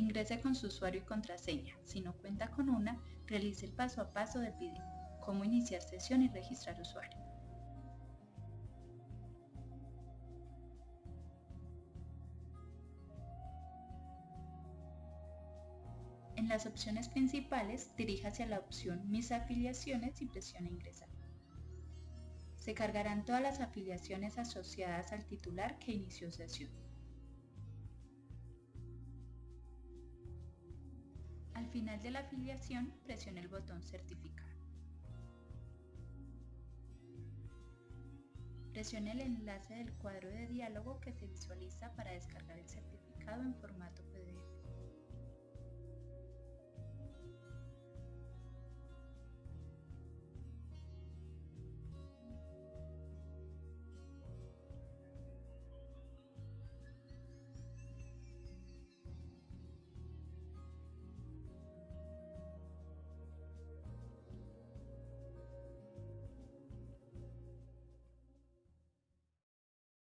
Ingrese con su usuario y contraseña. Si no cuenta con una, realice el paso a paso del video, cómo iniciar sesión y registrar usuario. En las opciones principales, dirija hacia la opción Mis afiliaciones y presione Ingresar. Se cargarán todas las afiliaciones asociadas al titular que inició sesión. Final de la afiliación, presione el botón Certificar. Presione el enlace del cuadro de diálogo que se visualiza para descargar el certificado en formato